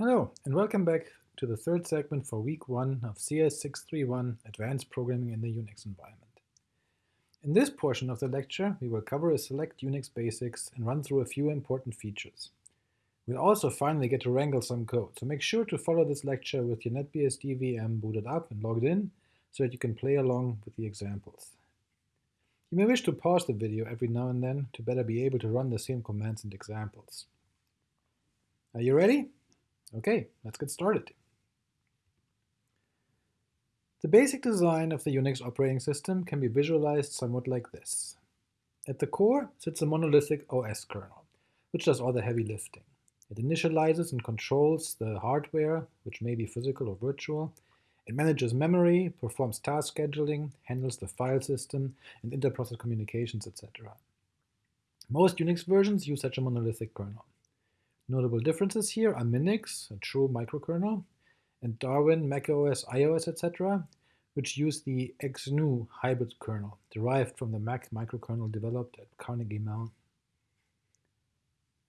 Hello, and welcome back to the third segment for week one of CS631 Advanced Programming in the Unix Environment. In this portion of the lecture, we will cover a select Unix basics and run through a few important features. We'll also finally get to wrangle some code, so make sure to follow this lecture with your NetBSD VM booted up and logged in so that you can play along with the examples. You may wish to pause the video every now and then to better be able to run the same commands and examples. Are you ready? Okay, let's get started. The basic design of the Unix operating system can be visualized somewhat like this. At the core sits a monolithic OS kernel, which does all the heavy lifting. It initializes and controls the hardware, which may be physical or virtual. It manages memory, performs task scheduling, handles the file system, and interprocess communications, etc. Most Unix versions use such a monolithic kernel. Notable differences here are Minix, a true microkernel, and Darwin, macOS, iOS, etc., which use the XNU hybrid kernel, derived from the Mach microkernel developed at Carnegie Mellon.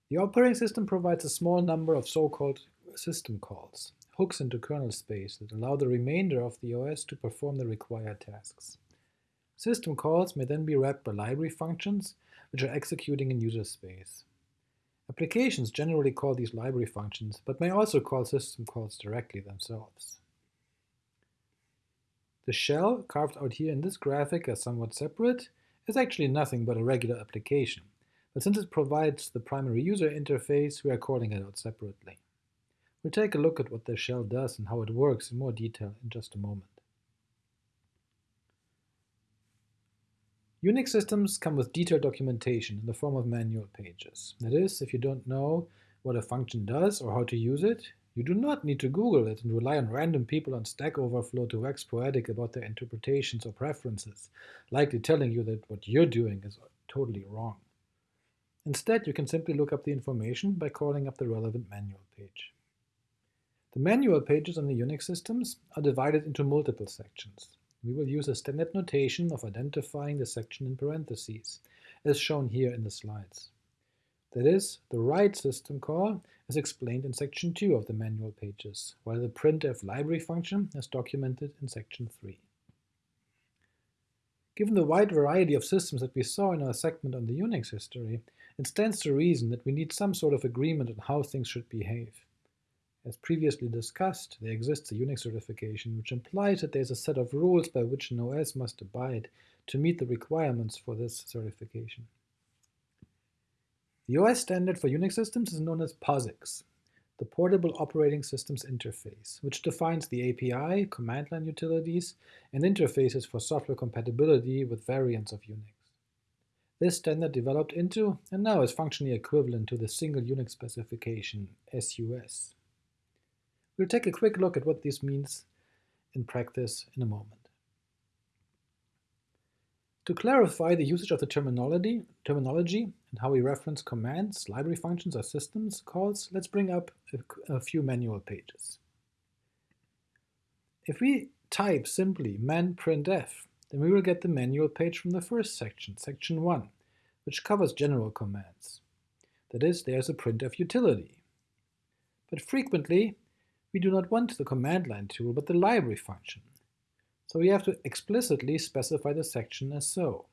The operating system provides a small number of so-called system calls, hooks into kernel space that allow the remainder of the OS to perform the required tasks. System calls may then be wrapped by library functions, which are executing in user space. Applications generally call these library functions, but may also call system calls directly themselves. The shell, carved out here in this graphic as somewhat separate, is actually nothing but a regular application, but since it provides the primary user interface, we are calling it out separately. We'll take a look at what the shell does and how it works in more detail in just a moment. Unix systems come with detailed documentation in the form of manual pages. That is, if you don't know what a function does or how to use it, you do not need to Google it and rely on random people on Stack Overflow to wax poetic about their interpretations or preferences, likely telling you that what you're doing is totally wrong. Instead, you can simply look up the information by calling up the relevant manual page. The manual pages on the Unix systems are divided into multiple sections we will use a standard notation of identifying the section in parentheses, as shown here in the slides. That is, the write system call is explained in section 2 of the manual pages, while the printf library function is documented in section 3. Given the wide variety of systems that we saw in our segment on the Unix history, it stands to reason that we need some sort of agreement on how things should behave. As previously discussed, there exists a Unix certification, which implies that there is a set of rules by which an OS must abide to meet the requirements for this certification. The OS standard for Unix systems is known as POSIX, the Portable Operating Systems Interface, which defines the API, command line utilities, and interfaces for software compatibility with variants of Unix. This standard developed into, and now is functionally equivalent to the single Unix specification, SUS. We'll take a quick look at what this means in practice in a moment. To clarify the usage of the terminology, terminology and how we reference commands, library functions, or systems calls, let's bring up a, a few manual pages. If we type simply man printf, then we will get the manual page from the first section, section 1, which covers general commands. That is, there's a printf utility. But frequently, we do not want the command line tool, but the library function. So we have to explicitly specify the section as so,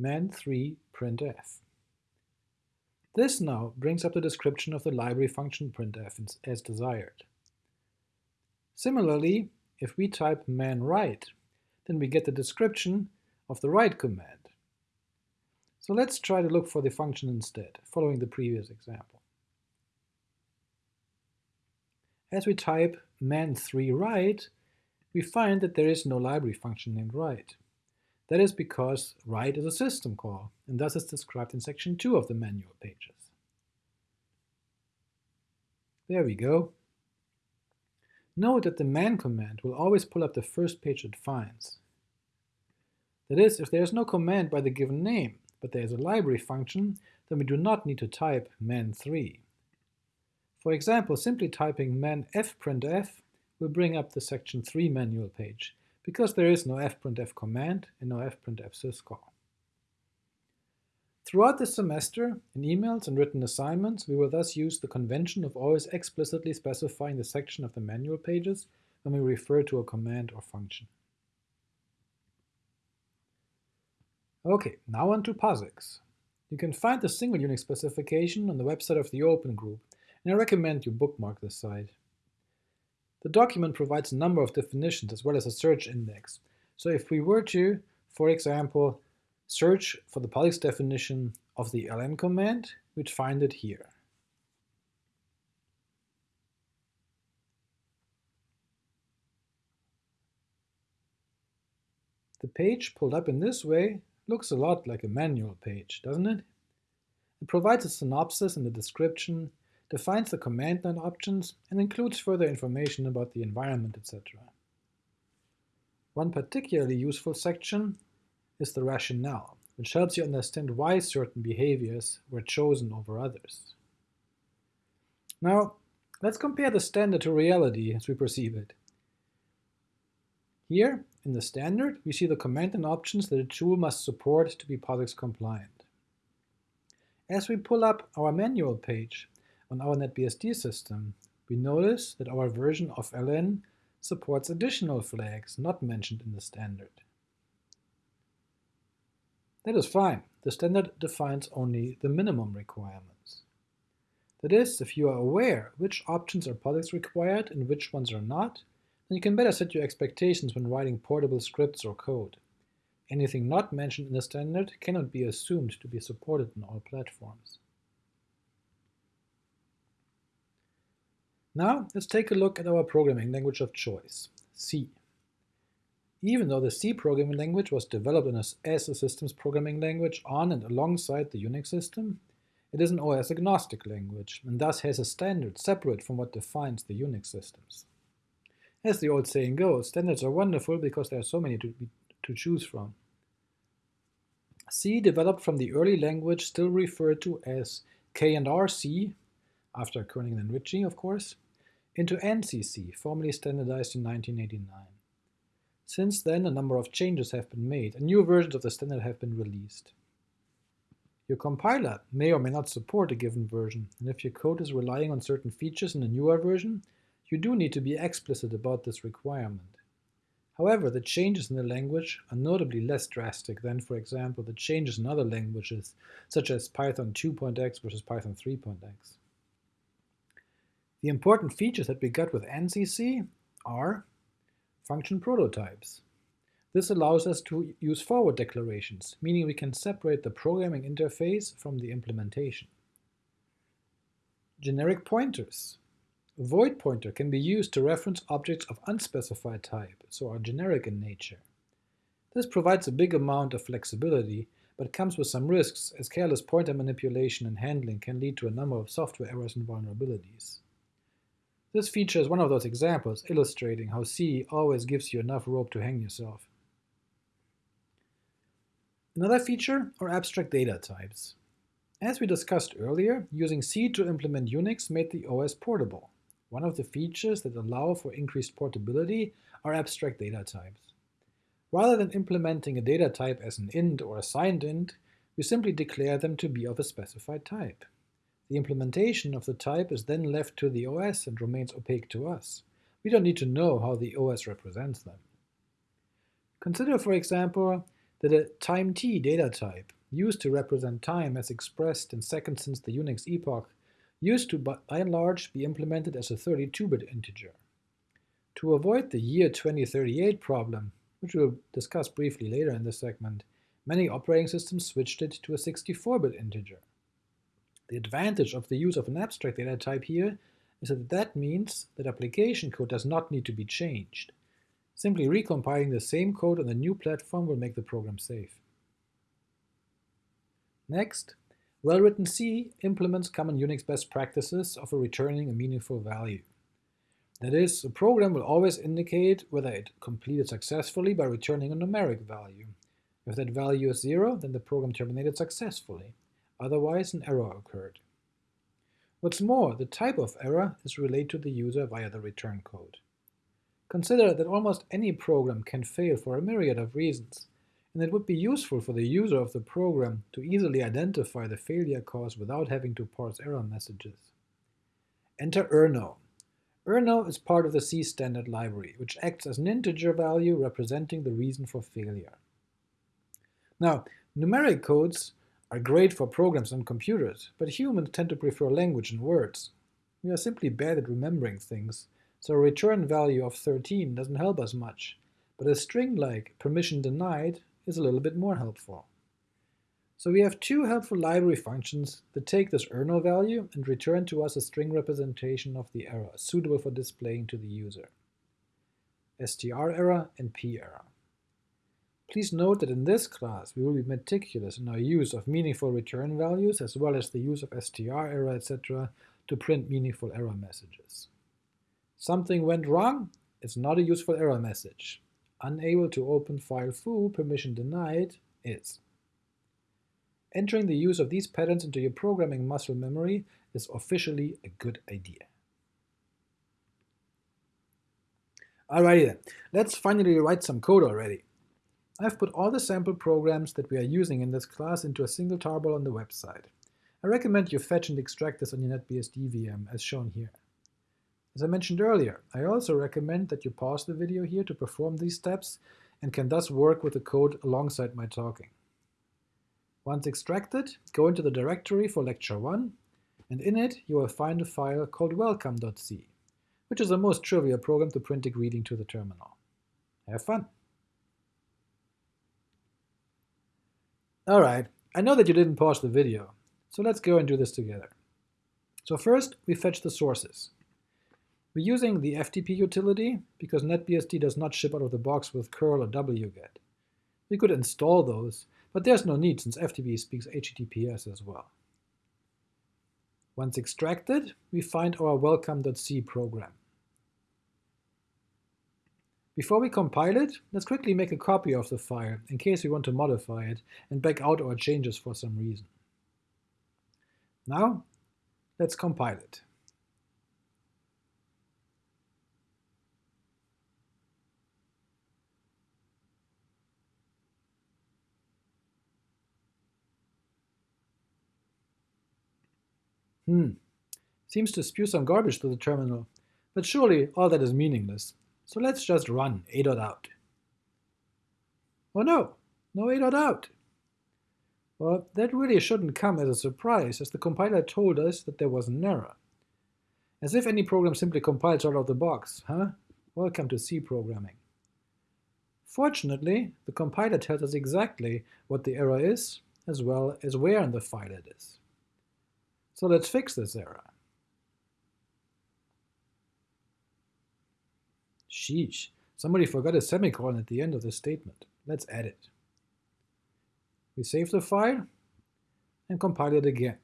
man3 printf. This now brings up the description of the library function printf as desired. Similarly, if we type man write, then we get the description of the write command. So let's try to look for the function instead, following the previous example. As we type man3 write, we find that there is no library function named write. That is because write is a system call, and thus is described in section 2 of the manual pages. There we go. Note that the man command will always pull up the first page it finds. That is, if there is no command by the given name, but there is a library function, then we do not need to type man3. For example, simply typing man fprintf will bring up the section 3 manual page, because there is no fprintf command and no fprintf syscall. Throughout this semester, in emails and written assignments, we will thus use the convention of always explicitly specifying the section of the manual pages when we refer to a command or function. Okay, now on to POSIX. You can find the single Unix specification on the website of the Open Group, and I recommend you bookmark this site. The document provides a number of definitions as well as a search index. So if we were to, for example, search for the POSIX definition of the ln command, we'd find it here. The page pulled up in this way looks a lot like a manual page, doesn't it? It provides a synopsis and a description, defines the command line options, and includes further information about the environment, etc. One particularly useful section is the rationale, which helps you understand why certain behaviors were chosen over others. Now, let's compare the standard to reality as we perceive it. Here, in the standard, we see the command and options that a tool must support to be POSIX compliant. As we pull up our manual page on our NetBSD system, we notice that our version of ln supports additional flags not mentioned in the standard. That is fine. The standard defines only the minimum requirements. That is, if you are aware which options are POSIX required and which ones are not, then you can better set your expectations when writing portable scripts or code. Anything not mentioned in the standard cannot be assumed to be supported in all platforms. Now let's take a look at our programming language of choice, C. Even though the C programming language was developed as a systems programming language on and alongside the Unix system, it is an OS-agnostic language, and thus has a standard separate from what defines the Unix systems. As the old saying goes, standards are wonderful because there are so many to, to choose from. C developed from the early language still referred to as K&R C, after Kernighan and Ritchie, of course, into ANSI C, formally standardized in 1989. Since then, a number of changes have been made, and new versions of the standard have been released. Your compiler may or may not support a given version, and if your code is relying on certain features in a newer version, you do need to be explicit about this requirement. However, the changes in the language are notably less drastic than, for example, the changes in other languages, such as Python 2.x versus Python 3.x. The important features that we got with ANSI C are function prototypes. This allows us to use forward declarations, meaning we can separate the programming interface from the implementation. Generic pointers. A void pointer can be used to reference objects of unspecified type, so are generic in nature. This provides a big amount of flexibility, but comes with some risks, as careless pointer manipulation and handling can lead to a number of software errors and vulnerabilities. This feature is one of those examples illustrating how C always gives you enough rope to hang yourself. Another feature are abstract data types. As we discussed earlier, using C to implement Unix made the OS portable. One of the features that allow for increased portability are abstract data types. Rather than implementing a data type as an int or a signed int, we simply declare them to be of a specified type. The implementation of the type is then left to the OS and remains opaque to us. We don't need to know how the OS represents them. Consider, for example, that a time t data type, used to represent time as expressed in seconds since the Unix epoch, used to by and large be implemented as a 32-bit integer. To avoid the year 2038 problem, which we'll discuss briefly later in this segment, many operating systems switched it to a 64-bit integer. The advantage of the use of an abstract data type here is that that means that application code does not need to be changed. Simply recompiling the same code on the new platform will make the program safe. Next, well-written C implements common Unix best practices of returning a meaningful value. That is, a program will always indicate whether it completed successfully by returning a numeric value. If that value is zero, then the program terminated successfully otherwise an error occurred. What's more, the type of error is relayed to the user via the return code. Consider that almost any program can fail for a myriad of reasons, and it would be useful for the user of the program to easily identify the failure cause without having to parse error messages. Enter errno. errno is part of the C standard library, which acts as an integer value representing the reason for failure. Now, numeric codes are great for programs on computers, but humans tend to prefer language and words. We are simply bad at remembering things, so a return value of 13 doesn't help us much, but a string like permission denied is a little bit more helpful. So we have two helpful library functions that take this errno value and return to us a string representation of the error, suitable for displaying to the user. strerror and perror. Please note that in this class we will be meticulous in our use of meaningful return values as well as the use of strerror, etc. to print meaningful error messages. Something went wrong? It's not a useful error message. Unable to open file foo, permission denied, is. Entering the use of these patterns into your programming muscle memory is officially a good idea. Alrighty then, let's finally write some code already. I've put all the sample programs that we are using in this class into a single tarball on the website. I recommend you fetch and extract this on your NetBSD VM, as shown here. As I mentioned earlier, I also recommend that you pause the video here to perform these steps and can thus work with the code alongside my talking. Once extracted, go into the directory for lecture 1, and in it you will find a file called welcome.c, which is a most trivial program to print a greeting to the terminal. Have fun! Alright, I know that you didn't pause the video, so let's go and do this together. So first, we fetch the sources. We're using the FTP utility because NetBSD does not ship out of the box with curl or wget. We could install those, but there's no need since FTP speaks HTTPS as well. Once extracted, we find our welcome.c program. Before we compile it, let's quickly make a copy of the file in case we want to modify it and back out our changes for some reason. Now, let's compile it. Hmm. Seems to spew some garbage to the terminal, but surely all that is meaningless. So let's just run a.out. Oh no, no a.out. Well, that really shouldn't come as a surprise, as the compiler told us that there was an error. As if any program simply compiles out of the box, huh? Welcome to C programming. Fortunately, the compiler tells us exactly what the error is, as well as where in the file it is. So let's fix this error. Sheesh, somebody forgot a semicolon at the end of the statement. Let's add it. We save the file and compile it again.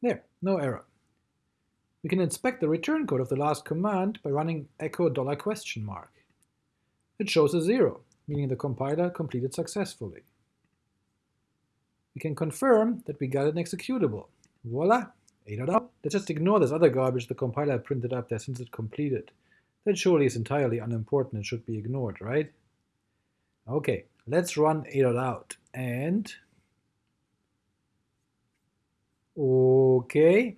There, no error. We can inspect the return code of the last command by running echo dollar question mark. It shows a zero, meaning the compiler completed successfully. We can confirm that we got an executable. Voila, a.out. Let's just ignore this other garbage the compiler printed up there since it completed. That surely is entirely unimportant and should be ignored, right? Okay, let's run a.out and Okay,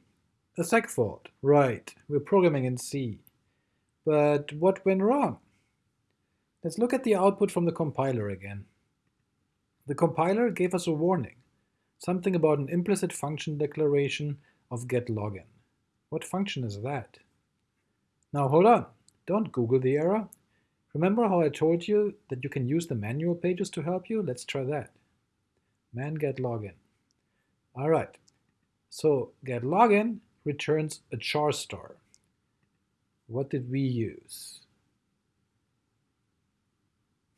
a seg fault. Right, we're programming in C. But what went wrong? Let's look at the output from the compiler again. The compiler gave us a warning, something about an implicit function declaration of getLogin. What function is that? Now hold on, don't Google the error. Remember how I told you that you can use the manual pages to help you? Let's try that. Man get login. All right, so getLogin returns a char star. What did we use?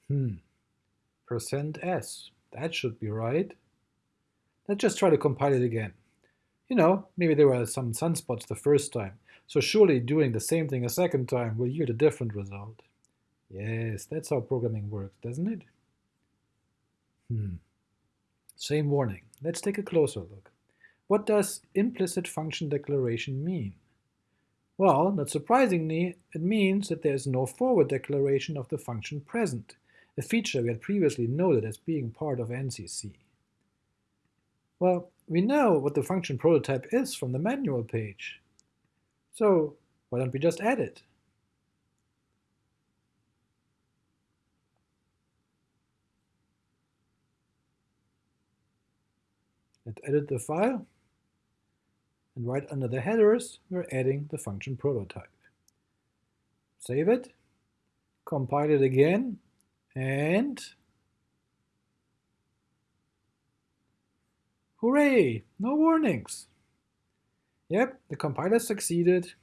Hmm, percent %s. That should be right. Let's just try to compile it again. You know, maybe there were some sunspots the first time, so surely doing the same thing a second time will yield a different result. Yes, that's how programming works, doesn't it? Hmm. Same warning. Let's take a closer look. What does implicit function declaration mean? Well, not surprisingly, it means that there is no forward declaration of the function present, a feature we had previously noted as being part of ANSI C. Well, we know what the function prototype is from the manual page. So why don't we just add it? Let's edit the file. And right under the headers, we're adding the function prototype. Save it, compile it again, and hooray, no warnings. Yep, the compiler succeeded,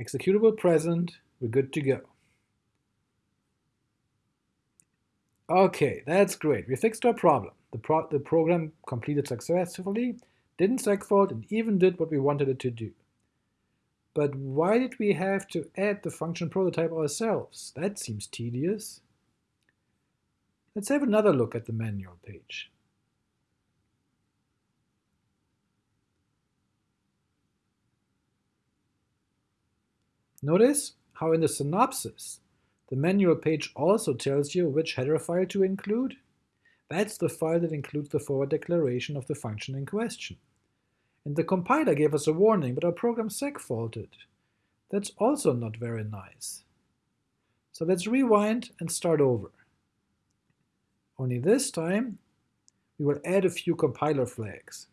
executable present, we're good to go. Okay, that's great, we fixed our problem. The, pro the program completed successfully, didn't segfault, and even did what we wanted it to do. But why did we have to add the function prototype ourselves? That seems tedious. Let's have another look at the manual page. Notice how in the synopsis, the manual page also tells you which header file to include. That's the file that includes the forward declaration of the function in question. And the compiler gave us a warning, but our program segfaulted. That's also not very nice. So let's rewind and start over. Only this time, we will add a few compiler flags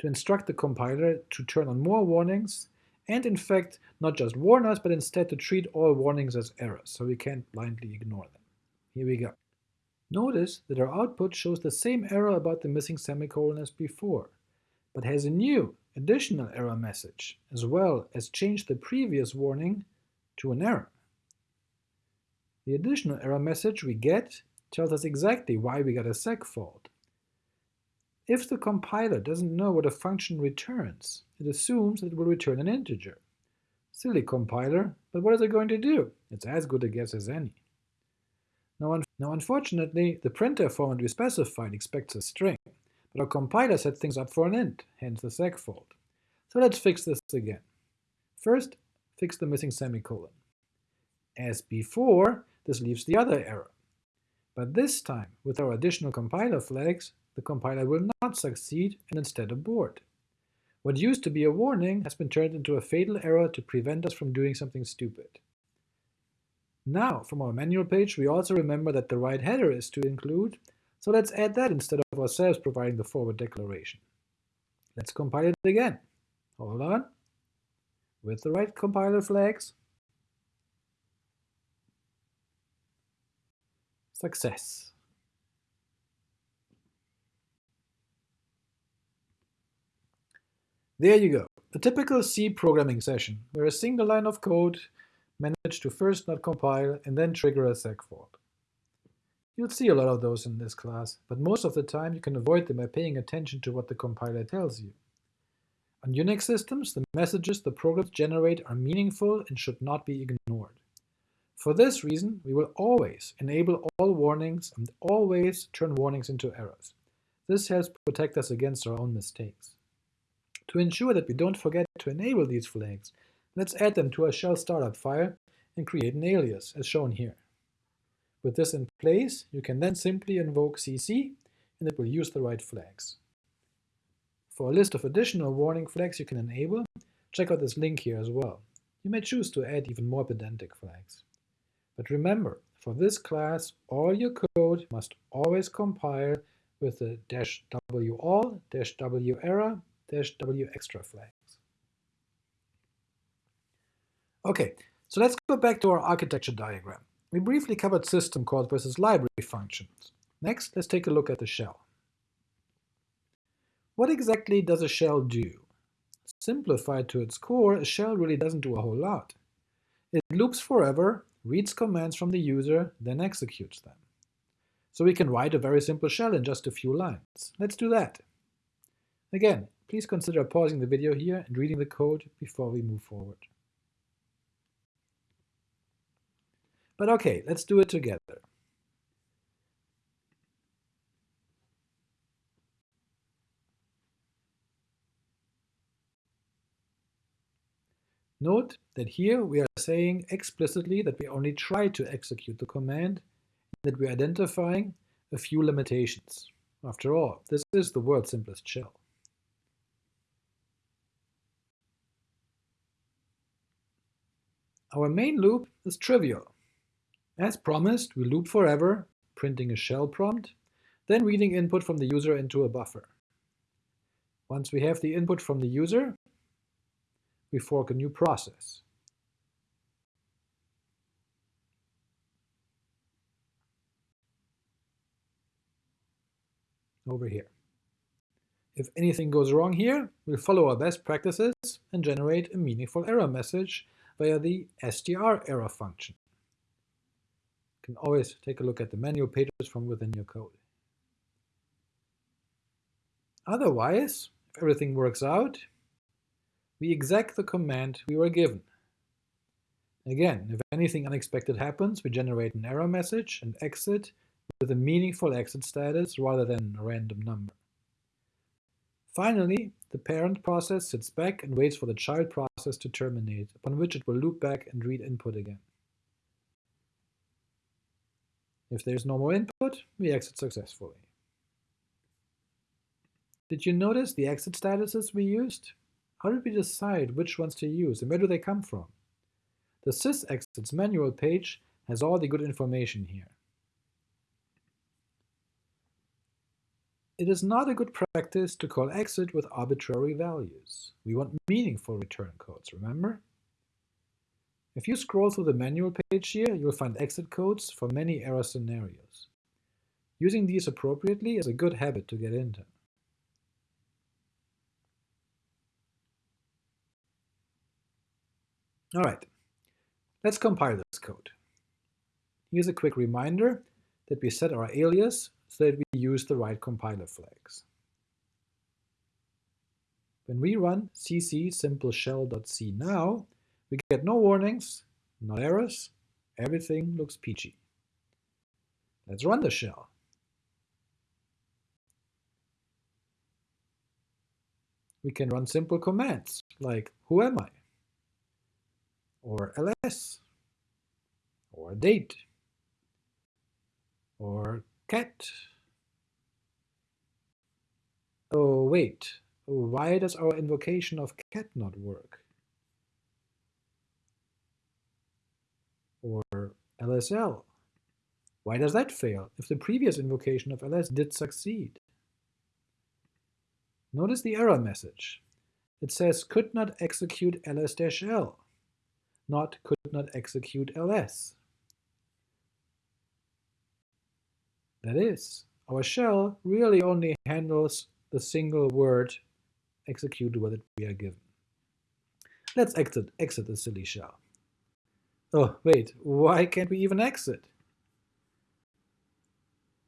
to instruct the compiler to turn on more warnings and in fact not just warn us, but instead to treat all warnings as errors, so we can't blindly ignore them. Here we go. Notice that our output shows the same error about the missing semicolon as before, but has a new, additional error message, as well as changed the previous warning to an error. The additional error message we get tells us exactly why we got a segfault. If the compiler doesn't know what a function returns, it assumes that it will return an integer. Silly compiler, but what is it going to do? It's as good a guess as any. Now, un now unfortunately, the printf format we specified expects a string, but our compiler set things up for an int, hence the segfault. So let's fix this again. First, fix the missing semicolon. As before, this leaves the other error. But this time, with our additional compiler flags, the compiler will not succeed and instead abort. What used to be a warning has been turned into a fatal error to prevent us from doing something stupid. Now, from our manual page, we also remember that the right header is to include, so let's add that instead of ourselves providing the forward declaration. Let's compile it again. Hold on. With the right compiler flags. Success. There you go, a typical C programming session, where a single line of code managed to first not compile and then trigger a seg fault. You'll see a lot of those in this class, but most of the time you can avoid them by paying attention to what the compiler tells you. On Unix systems, the messages the programs generate are meaningful and should not be ignored. For this reason, we will always enable all warnings and always turn warnings into errors. This helps protect us against our own mistakes. To ensure that we don't forget to enable these flags, let's add them to our shell startup file and create an alias, as shown here. With this in place, you can then simply invoke cc, and it will use the right flags. For a list of additional warning flags you can enable, check out this link here as well. You may choose to add even more pedantic flags. But remember, for this class, all your code must always compile with the dash w all, w error, w extra flags. Okay, so let's go back to our architecture diagram. We briefly covered system calls versus library functions. Next, let's take a look at the shell. What exactly does a shell do? Simplified to its core, a shell really doesn't do a whole lot. It loops forever, reads commands from the user, then executes them. So we can write a very simple shell in just a few lines. Let's do that. Again, Please consider pausing the video here and reading the code before we move forward. But okay, let's do it together. Note that here we are saying explicitly that we only try to execute the command, that we're identifying a few limitations. After all, this is the world's simplest shell. Our main loop is trivial. As promised, we loop forever, printing a shell prompt, then reading input from the user into a buffer. Once we have the input from the user, we fork a new process. Over here. If anything goes wrong here, we'll follow our best practices and generate a meaningful error message via the str error function. You can always take a look at the manual pages from within your code. Otherwise, if everything works out, we exec the command we were given. Again, if anything unexpected happens, we generate an error message and exit with a meaningful exit status rather than a random number. Finally, the parent process sits back and waits for the child process to terminate, upon which it will loop back and read input again. If there is no more input, we exit successfully. Did you notice the exit statuses we used? How did we decide which ones to use, and where do they come from? The sysexits manual page has all the good information here. It is not a good practice to call exit with arbitrary values. We want meaningful return codes, remember? If you scroll through the manual page here, you'll find exit codes for many error scenarios. Using these appropriately is a good habit to get into. All right, let's compile this code. Here's a quick reminder that we set our alias so that we use the right compiler flags. When we run cc simple shell.c now, we get no warnings, no errors, everything looks peachy. Let's run the shell. We can run simple commands like who am I? or ls, or date, or cat. Oh, wait, why does our invocation of cat not work? Or lsl. Why does that fail if the previous invocation of ls did succeed? Notice the error message. It says could not execute ls-l not could not execute ls. That is, our shell really only handles the single word executed with we are given. Let's exit, exit the silly shell. Oh, wait, why can't we even exit?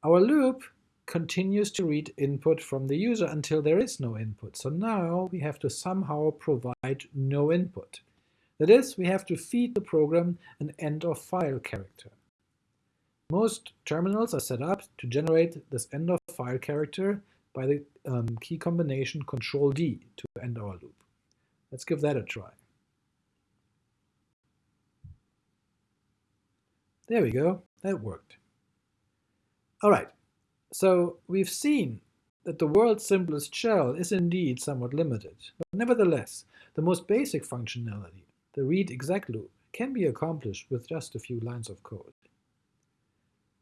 Our loop continues to read input from the user until there is no input. So now we have to somehow provide no input. That is, we have to feed the program an end of file character. Most terminals are set up to generate this end of file character by the um, key combination Control D to end our loop. Let's give that a try. There we go, that worked. All right, so we've seen that the world's simplest shell is indeed somewhat limited, but nevertheless, the most basic functionality the read exec loop can be accomplished with just a few lines of code.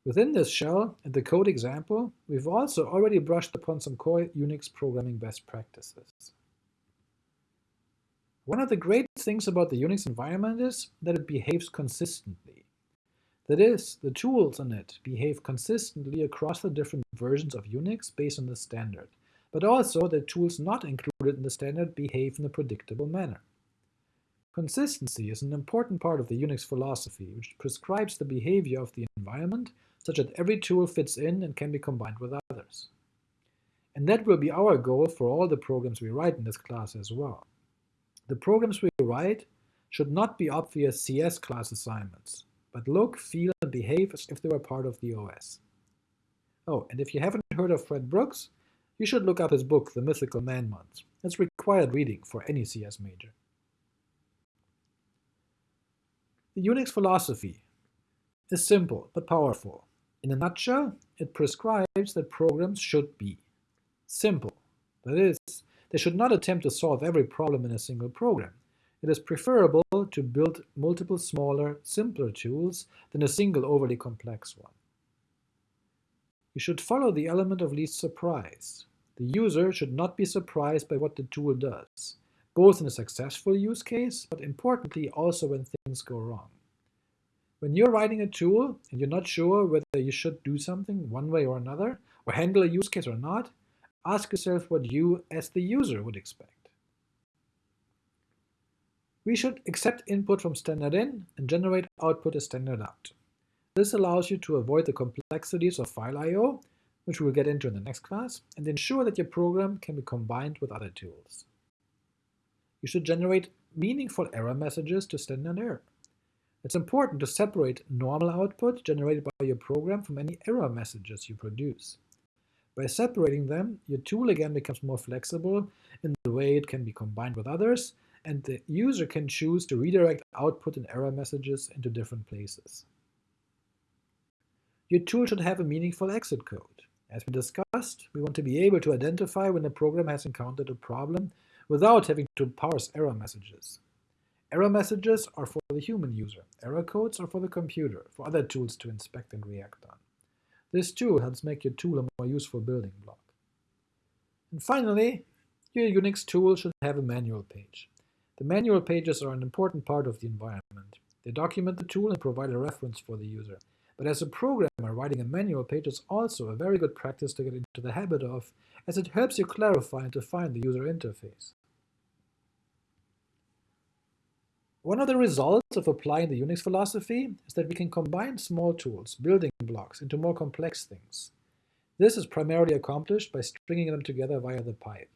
Within this shell and the code example, we've also already brushed upon some core Unix programming best practices. One of the great things about the Unix environment is that it behaves consistently. That is, the tools in it behave consistently across the different versions of Unix based on the standard, but also the tools not included in the standard behave in a predictable manner. Consistency is an important part of the Unix philosophy, which prescribes the behavior of the environment such that every tool fits in and can be combined with others. And that will be our goal for all the programs we write in this class as well. The programs we write should not be obvious CS class assignments, but look, feel, and behave as if they were part of the OS. Oh, and if you haven't heard of Fred Brooks, you should look up his book, The Mythical Man Month. It's required reading for any CS major. The Unix philosophy is simple but powerful. In a nutshell, it prescribes that programs should be simple. That is, they should not attempt to solve every problem in a single program. It is preferable to build multiple smaller, simpler tools than a single overly complex one. You should follow the element of least surprise. The user should not be surprised by what the tool does, both in a successful use case, but importantly also when things go wrong. When you're writing a tool and you're not sure whether you should do something one way or another, or handle a use case or not, ask yourself what you, as the user, would expect. We should accept input from standard in and generate output as standard out. This allows you to avoid the complexities of file I.O., which we'll get into in the next class, and ensure that your program can be combined with other tools. You should generate meaningful error messages to standard error. It's important to separate normal output generated by your program from any error messages you produce. By separating them, your tool again becomes more flexible in the way it can be combined with others, and the user can choose to redirect output and error messages into different places. Your tool should have a meaningful exit code. As we discussed, we want to be able to identify when a program has encountered a problem without having to parse error messages. Error messages are for the human user, error codes are for the computer, for other tools to inspect and react on. This too helps make your tool a more useful building block. And finally, your Unix tool should have a manual page. The manual pages are an important part of the environment. They document the tool and provide a reference for the user. But as a programmer, writing a manual page is also a very good practice to get into the habit of, as it helps you clarify and define the user interface. One of the results of applying the Unix philosophy is that we can combine small tools, building blocks, into more complex things. This is primarily accomplished by stringing them together via the pipe.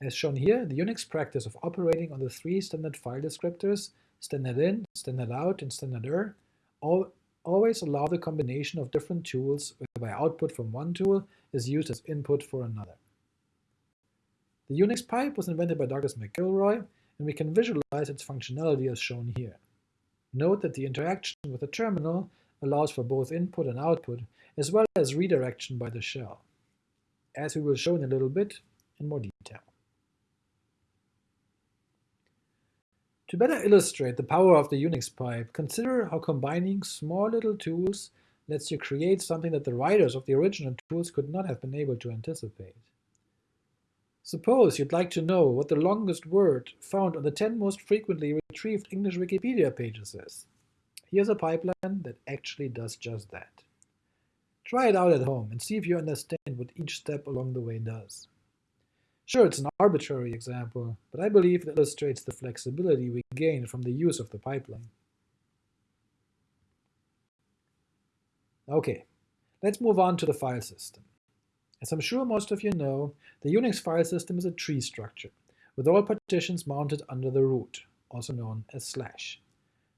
As shown here, the Unix practice of operating on the three standard file descriptors, standard in, standard out, and standard er, all always allow the combination of different tools whereby output from one tool is used as input for another. The Unix pipe was invented by Douglas McIlroy, and we can visualize its functionality as shown here. Note that the interaction with the terminal allows for both input and output, as well as redirection by the shell, as we will show in a little bit in more detail. To better illustrate the power of the Unix pipe, consider how combining small little tools lets you create something that the writers of the original tools could not have been able to anticipate. Suppose you'd like to know what the longest word found on the 10 most frequently retrieved English Wikipedia pages is. Here's a pipeline that actually does just that. Try it out at home and see if you understand what each step along the way does. Sure, it's an arbitrary example, but I believe it illustrates the flexibility we gain from the use of the pipeline. Okay, let's move on to the file system. As I'm sure most of you know, the Unix file system is a tree structure, with all partitions mounted under the root, also known as slash.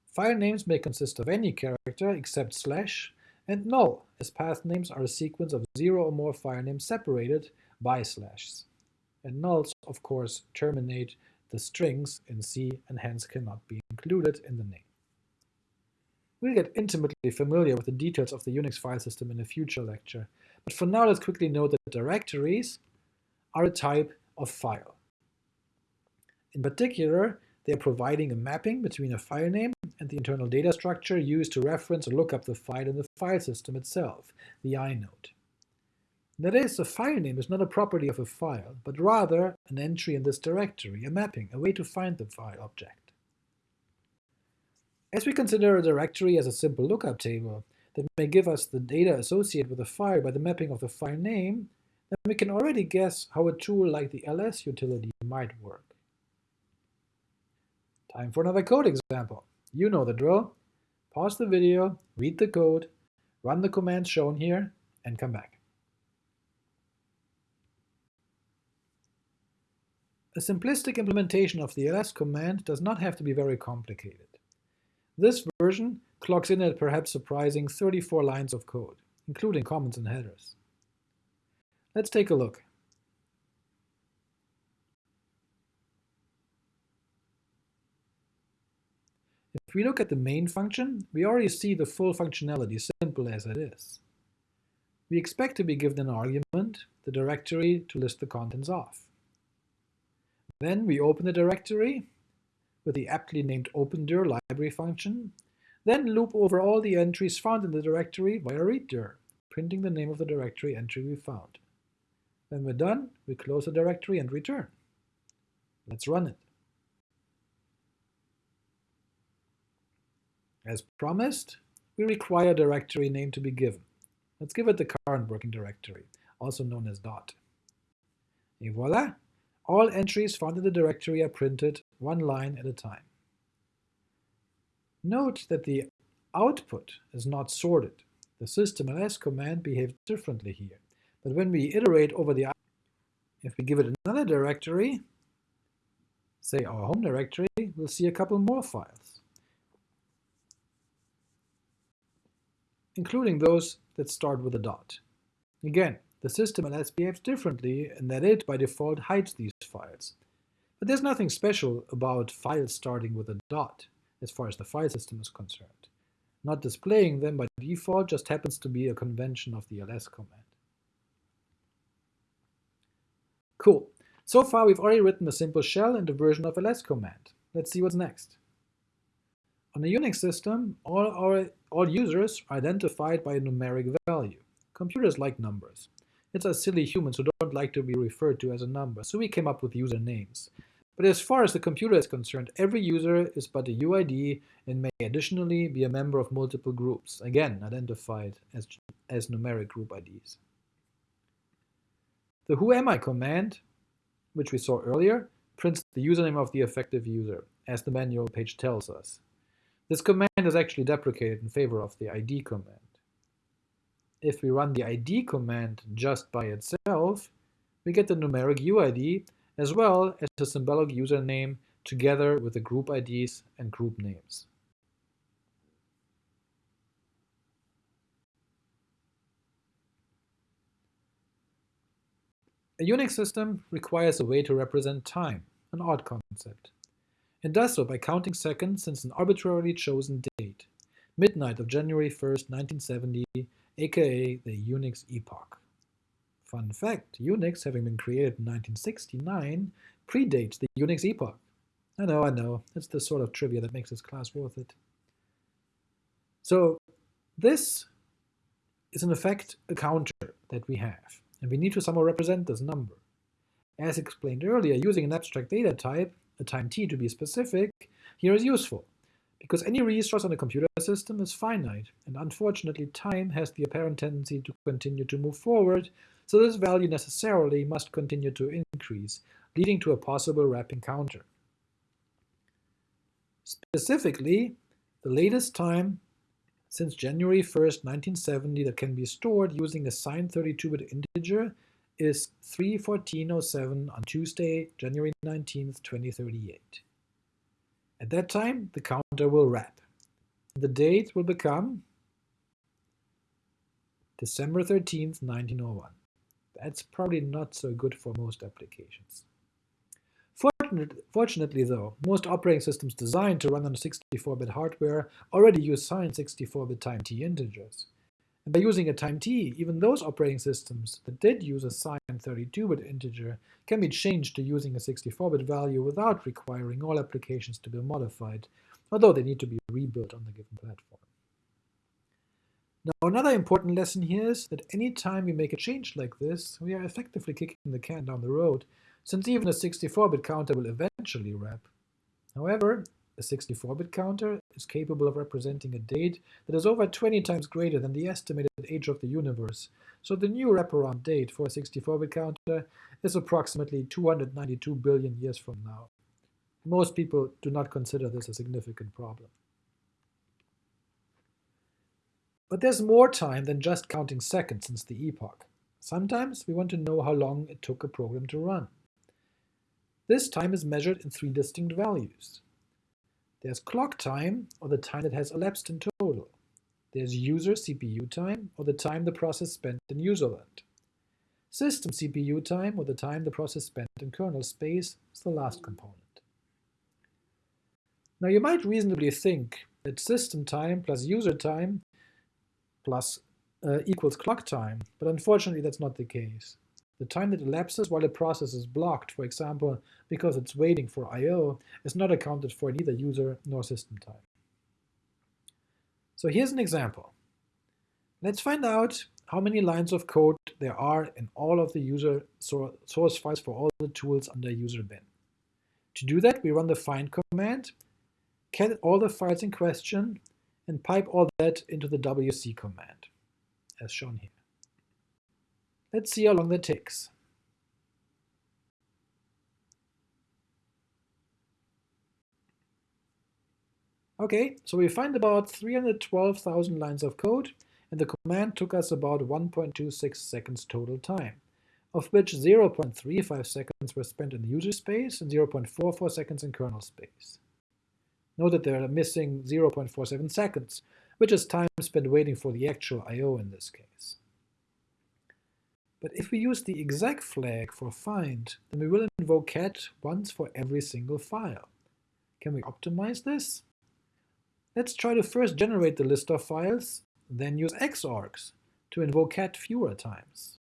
File names may consist of any character except slash, and null, as path names are a sequence of zero or more file names separated by slashes and nulls, of course, terminate the strings in C and hence cannot be included in the name. We'll get intimately familiar with the details of the Unix file system in a future lecture, but for now let's quickly note that directories are a type of file. In particular, they are providing a mapping between a file name and the internal data structure used to reference or look up the file in the file system itself, the inode. That is, a file name is not a property of a file, but rather an entry in this directory, a mapping, a way to find the file object. As we consider a directory as a simple lookup table that may give us the data associated with a file by the mapping of the file name, then we can already guess how a tool like the ls utility might work. Time for another code example. You know the drill. Pause the video, read the code, run the commands shown here, and come back. A simplistic implementation of the ls command does not have to be very complicated. This version clocks in at perhaps surprising 34 lines of code, including comments and headers. Let's take a look. If we look at the main function, we already see the full functionality, simple as it is. We expect to be given an argument, the directory, to list the contents of. Then we open the directory with the aptly named opendir library function, then loop over all the entries found in the directory via readdir, printing the name of the directory entry we found. When we're done, we close the directory and return. Let's run it. As promised, we require a directory name to be given. Let's give it the current working directory, also known as dot. Et voila! All entries found in the directory are printed one line at a time. Note that the output is not sorted. The system ls command behaves differently here. But when we iterate over the if we give it another directory, say our home directory, we'll see a couple more files, including those that start with a dot. Again, the system ls behaves differently in that it, by default, hides these files. But there's nothing special about files starting with a dot, as far as the file system is concerned. Not displaying them by default just happens to be a convention of the ls command. Cool. So far we've already written a simple shell and a version of ls command. Let's see what's next. On a Unix system, all, our, all users are identified by a numeric value. Computers like numbers. It's us silly humans who don't like to be referred to as a number, so we came up with user names. But as far as the computer is concerned, every user is but a UID and may additionally be a member of multiple groups, again identified as, as numeric group IDs. The whoami command, which we saw earlier, prints the username of the effective user, as the manual page tells us. This command is actually deprecated in favor of the id command if we run the id command just by itself, we get the numeric UID as well as the symbolic username together with the group IDs and group names. A Unix system requires a way to represent time, an odd concept. It does so by counting seconds since an arbitrarily chosen date, midnight of January 1st, 1970, aka the Unix epoch. Fun fact, Unix, having been created in 1969, predates the Unix epoch. I know, I know, it's the sort of trivia that makes this class worth it. So this is in effect a counter that we have, and we need to somehow represent this number. As explained earlier, using an abstract data type, a time t to be specific, here is useful because any resource on a computer system is finite, and unfortunately time has the apparent tendency to continue to move forward, so this value necessarily must continue to increase, leading to a possible wrapping counter. Specifically, the latest time since January 1st, 1970 that can be stored using a signed 32-bit integer is 3.14.07 on Tuesday, January 19th, 2038. At that time, the counter will wrap. The date will become December 13th, 1901. That's probably not so good for most applications. Fortunately, though, most operating systems designed to run on 64-bit hardware already use signed 64-bit time t integers. And by using a time t, even those operating systems that did use a signed 32-bit integer can be changed to using a 64-bit value without requiring all applications to be modified, although they need to be rebuilt on the given platform. Now another important lesson here is that any time we make a change like this, we are effectively kicking the can down the road, since even a 64-bit counter will eventually wrap. However, a 64-bit counter is capable of representing a date that is over 20 times greater than the estimated age of the universe, so the new wraparound date for a 64-bit counter is approximately 292 billion years from now. Most people do not consider this a significant problem. But there's more time than just counting seconds since the epoch. Sometimes we want to know how long it took a program to run. This time is measured in three distinct values. There's clock time, or the time that has elapsed in total. There's user CPU time, or the time the process spent in userland. System CPU time, or the time the process spent in kernel space, is the last component. Now you might reasonably think that system time plus user time plus uh, equals clock time, but unfortunately that's not the case. The time that elapses while a process is blocked, for example, because it's waiting for I.O., is not accounted for in either user nor system time. So here's an example. Let's find out how many lines of code there are in all of the user source files for all the tools under user bin. To do that, we run the find command, get all the files in question, and pipe all that into the wc command, as shown here. Let's see how long that takes. Okay, so we find about 312,000 lines of code, and the command took us about 1.26 seconds total time, of which 0.35 seconds were spent in user space and 0.44 seconds in kernel space. Note that they are missing 0.47 seconds, which is time spent waiting for the actual I.O. in this case. But if we use the exec flag for find, then we will invoke cat once for every single file. Can we optimize this? Let's try to first generate the list of files then use xargs to invoke cat fewer times.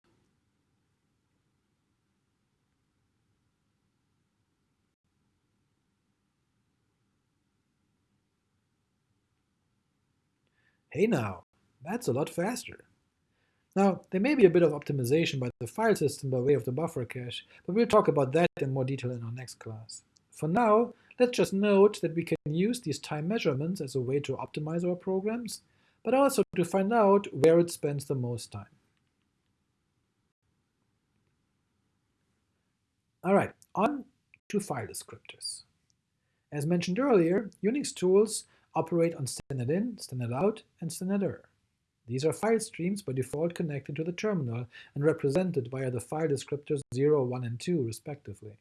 Hey now, that's a lot faster. Now, there may be a bit of optimization by the file system by way of the buffer cache, but we'll talk about that in more detail in our next class. For now, let's just note that we can use these time measurements as a way to optimize our programs, but also to find out where it spends the most time. All right, on to file descriptors. As mentioned earlier, Unix tools operate on standard in, standard out, and standard er. These are file streams by default connected to the terminal and represented via the file descriptors 0, 1, and 2 respectively.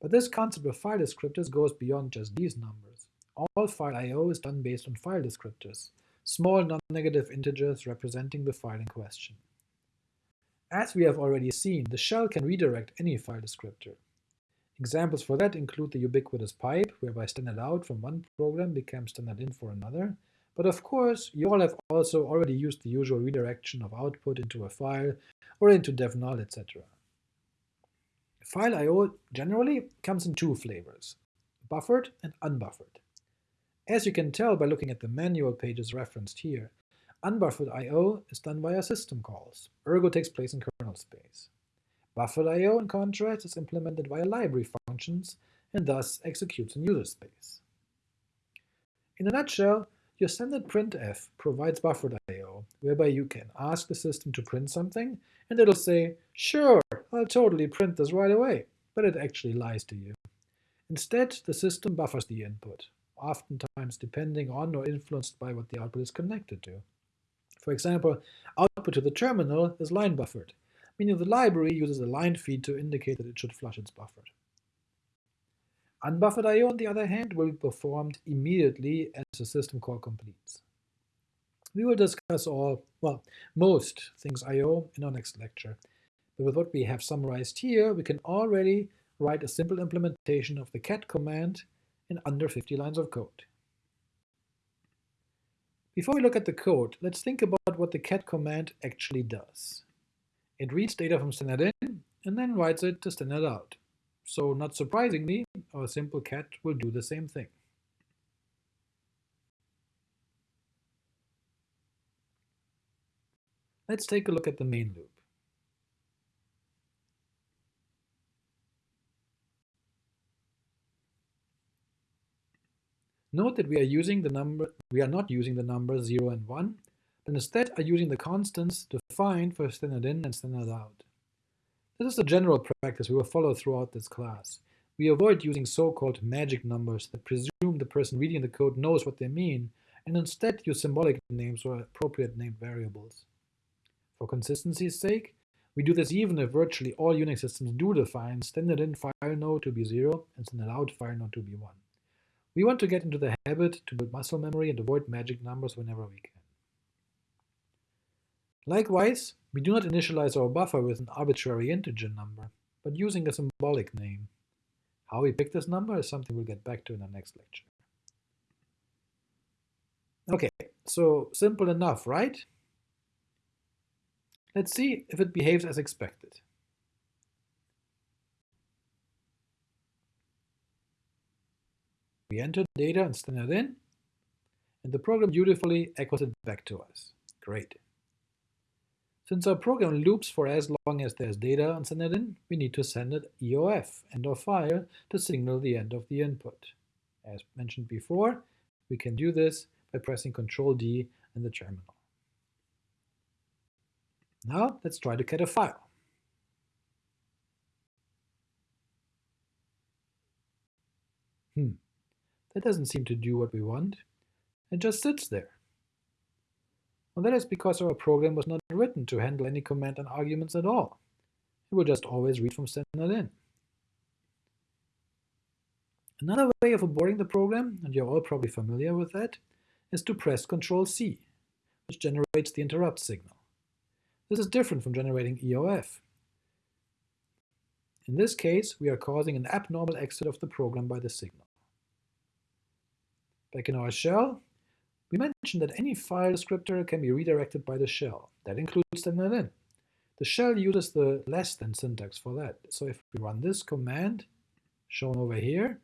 But this concept of file descriptors goes beyond just these numbers. All file I.O. is done based on file descriptors, small non-negative integers representing the file in question. As we have already seen, the shell can redirect any file descriptor. Examples for that include the ubiquitous pipe, whereby standard out from one program becomes standard in for another, but of course, you all have also already used the usual redirection of output into a file or into dev null, etc. File I.O. generally comes in two flavors, buffered and unbuffered. As you can tell by looking at the manual pages referenced here, unbuffered I.O. is done via system calls, ergo takes place in kernel space. Buffered I.O. in contrast is implemented via library functions and thus executes in user space. In a nutshell, your standard printf provides buffered I.O., whereby you can ask the system to print something, and it'll say, sure, I'll totally print this right away, but it actually lies to you. Instead, the system buffers the input, oftentimes depending on or influenced by what the output is connected to. For example, output to the terminal is line buffered, meaning the library uses a line feed to indicate that it should flush its buffered. Unbuffered I.O. on the other hand will be performed immediately as the system call completes. We will discuss all, well, most things I.O. in our next lecture, but with what we have summarized here, we can already write a simple implementation of the cat command in under 50 lines of code. Before we look at the code, let's think about what the cat command actually does. It reads data from standard in and then writes it to standard out. So not surprisingly, our simple cat will do the same thing. Let's take a look at the main loop. Note that we are using the number we are not using the numbers 0 and 1, but instead are using the constants defined for standard in and standard out. This is the general practice we will follow throughout this class. We avoid using so-called magic numbers that presume the person reading the code knows what they mean, and instead use symbolic names or appropriate named variables. For consistency's sake, we do this even if virtually all Unix systems do define standard in file node to be 0 and standard out fileno to be 1. We want to get into the habit to build muscle memory and avoid magic numbers whenever we can. Likewise, we do not initialize our buffer with an arbitrary integer number, but using a symbolic name. How we pick this number is something we'll get back to in the next lecture. Okay, so simple enough, right? Let's see if it behaves as expected. We enter data and standard in, and the program dutifully echoes it back to us. Great. Since our program loops for as long as there's data on standard in, we need to send it EOF, end of file, to signal the end of the input. As mentioned before, we can do this by pressing Ctrl D in the terminal. Now let's try to get a file. Hmm, that doesn't seem to do what we want. It just sits there. Well, that is because our program was not written to handle any command and arguments at all. It will just always read from standard in. Another way of aborting the program, and you're all probably familiar with that, is to press Ctrl C, which generates the interrupt signal. This is different from generating EOF. In this case, we are causing an abnormal exit of the program by the signal. Back in our shell, we mentioned that any file descriptor can be redirected by the shell. That includes in. The shell uses the less than syntax for that. So if we run this command, shown over here,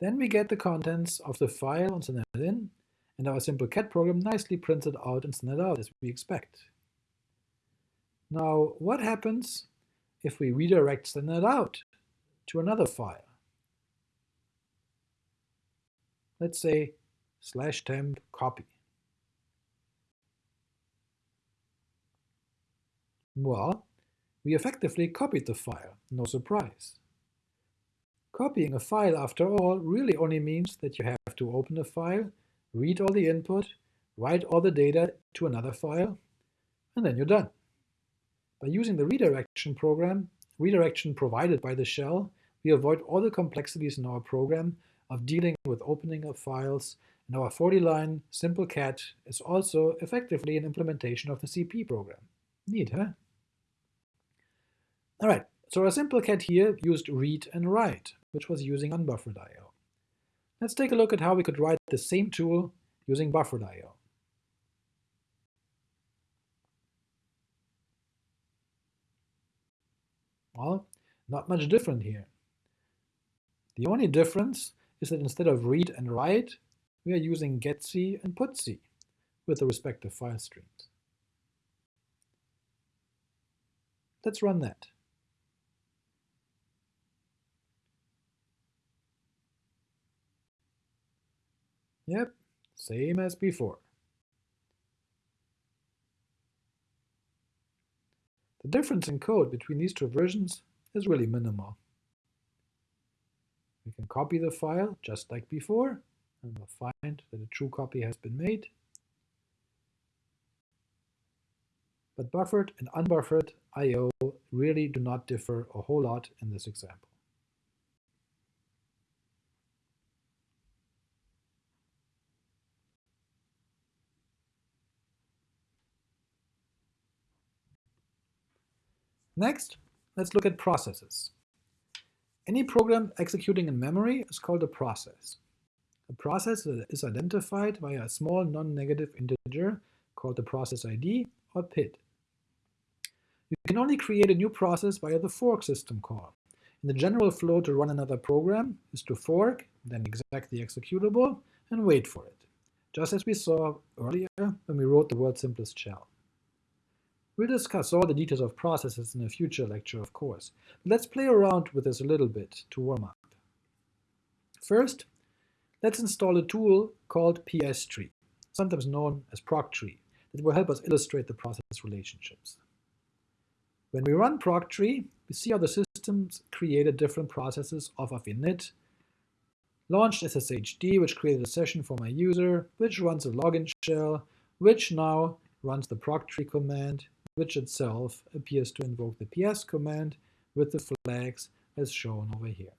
Then we get the contents of the file on standard in, and our simple cat program nicely prints it out and standard out as we expect. Now, what happens if we redirect standard out to another file? Let's say slash temp copy. Well, we effectively copied the file, no surprise. Copying a file, after all, really only means that you have to open a file, read all the input, write all the data to another file, and then you're done. By using the redirection program, redirection provided by the shell, we avoid all the complexities in our program of dealing with opening of files, and our 40-line simple cat is also effectively an implementation of the CP program. Neat, huh? All right, so our simple cat here used read and write which was using unbuffered I.O. Let's take a look at how we could write the same tool using buffered I.O. Well, not much different here. The only difference is that instead of read and write, we are using getc and putc with the respective file streams. Let's run that. Yep, same as before. The difference in code between these two versions is really minimal. We can copy the file just like before, and we'll find that a true copy has been made. But buffered and unbuffered I.O. really do not differ a whole lot in this example. Next, let's look at processes. Any program executing in memory is called a process. A process is identified by a small non-negative integer called the process ID or PID. You can only create a new process via the fork system call. And the general flow to run another program is to fork, then exec the executable, and wait for it, just as we saw earlier when we wrote the world's simplest shell. We'll discuss all the details of processes in a future lecture, of course. Let's play around with this a little bit to warm up. First, let's install a tool called pstree, sometimes known as proctree, that will help us illustrate the process relationships. When we run proctree, we see how the systems created different processes off of init, launched sshd, which created a session for my user, which runs a login shell, which now runs the proctree command, which itself appears to invoke the ps command with the flags as shown over here.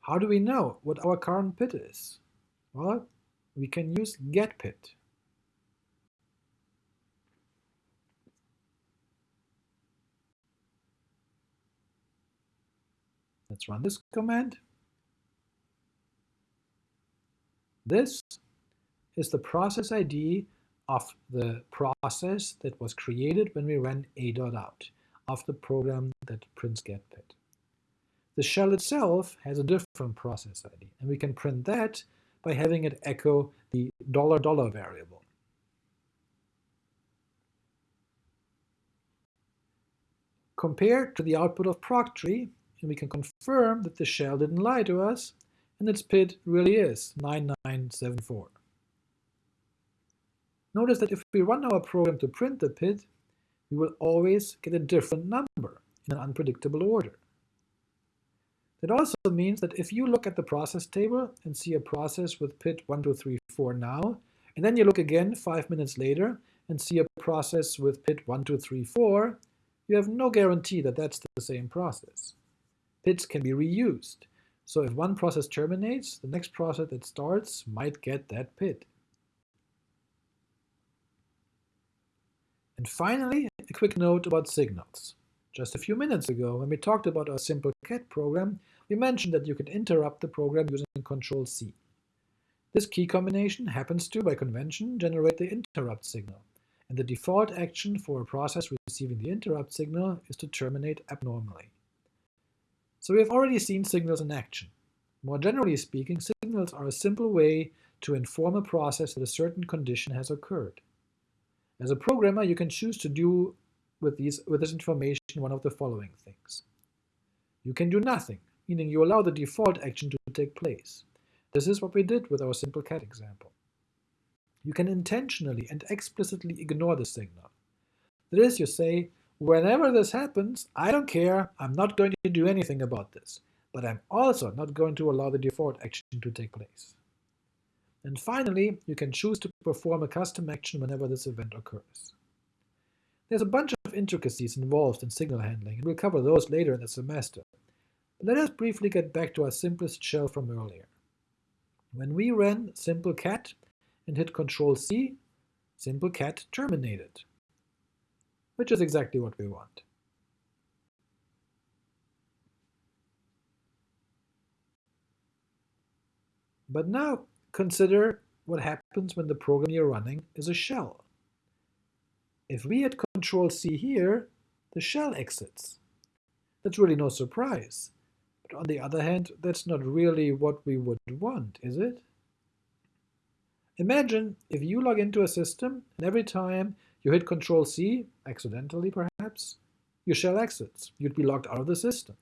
How do we know what our current PID is? Well, we can use getpid. Let's run this command. This is the process ID of the process that was created when we ran a.out of the program that prints getpid. The shell itself has a different process ID, and we can print that by having it echo the dollar dollar variable. Compared to the output of proctree, and we can confirm that the shell didn't lie to us, and its PID really is 9974. Notice that if we run our program to print the PID, we will always get a different number in an unpredictable order. That also means that if you look at the process table and see a process with PID 1234 now, and then you look again five minutes later and see a process with PID 1234, you have no guarantee that that's the same process. PIDs can be reused, so if one process terminates, the next process that starts might get that PID. And finally, a quick note about signals. Just a few minutes ago, when we talked about our simple cat program, we mentioned that you can interrupt the program using Control-C. This key combination happens to, by convention, generate the interrupt signal, and the default action for a process receiving the interrupt signal is to terminate abnormally. So we have already seen signals in action. More generally speaking, signals are a simple way to inform a process that a certain condition has occurred. As a programmer, you can choose to do with, these, with this information one of the following things. You can do nothing, meaning you allow the default action to take place. This is what we did with our simple cat example. You can intentionally and explicitly ignore the signal. That is, you say, whenever this happens, I don't care, I'm not going to do anything about this, but I'm also not going to allow the default action to take place. And finally, you can choose to perform a custom action whenever this event occurs. There's a bunch of intricacies involved in signal handling, and we'll cover those later in the semester. But let us briefly get back to our simplest shell from earlier. When we ran simple cat and hit Control-C, simple cat terminated, which is exactly what we want. But now Consider what happens when the program you're running is a shell. If we hit Control-C here, the shell exits. That's really no surprise. But on the other hand, that's not really what we would want, is it? Imagine if you log into a system and every time you hit Control-C, accidentally perhaps, your shell exits. You'd be logged out of the system.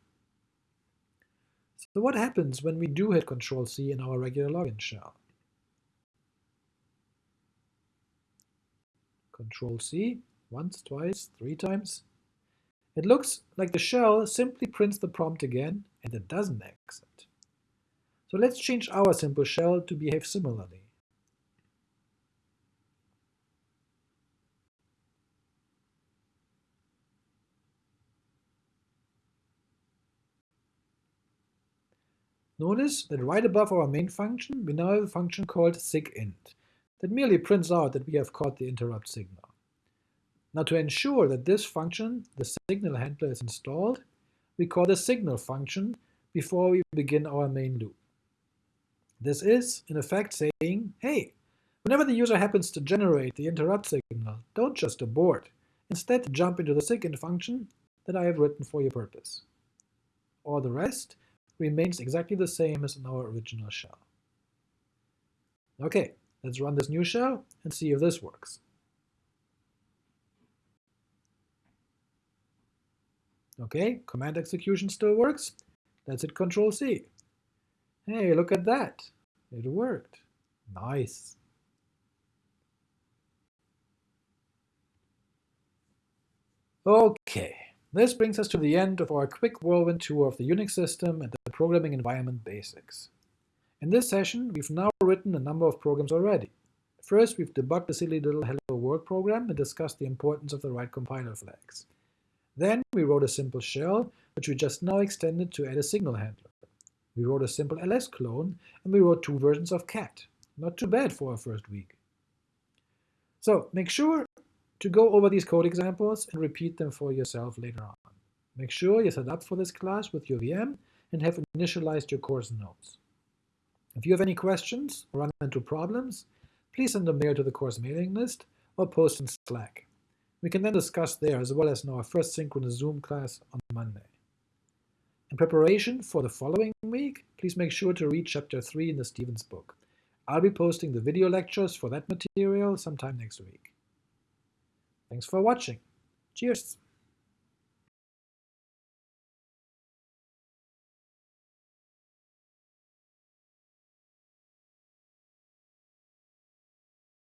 So what happens when we do hit Control-C in our regular login shell? Control-C, once, twice, three times. It looks like the shell simply prints the prompt again, and it doesn't exit. So let's change our simple shell to behave similarly. Notice that right above our main function, we now have a function called sigint that merely prints out that we have caught the interrupt signal. Now to ensure that this function, the signal handler, is installed, we call the signal function before we begin our main loop. This is, in effect, saying, hey, whenever the user happens to generate the interrupt signal, don't just abort. Instead, jump into the sigint function that I have written for your purpose. All the rest remains exactly the same as in our original shell. Okay, let's run this new shell and see if this works. Okay, command execution still works. Let's hit Control C. Hey, look at that. It worked. Nice. Okay, this brings us to the end of our quick whirlwind tour of the Unix system and the programming environment basics. In this session, we've now written a number of programs already. First, we've debugged the silly little hello world program and discussed the importance of the right compiler flags. Then we wrote a simple shell, which we just now extended to add a signal handler. We wrote a simple ls clone, and we wrote two versions of cat. Not too bad for our first week. So make sure to go over these code examples and repeat them for yourself later on. Make sure you set up for this class with your VM and have initialized your course notes. If you have any questions or run into problems, please send a mail to the course mailing list or post in Slack. We can then discuss there as well as in our first synchronous Zoom class on Monday. In preparation for the following week, please make sure to read Chapter 3 in the Stevens book. I'll be posting the video lectures for that material sometime next week. Thanks for watching. Cheers!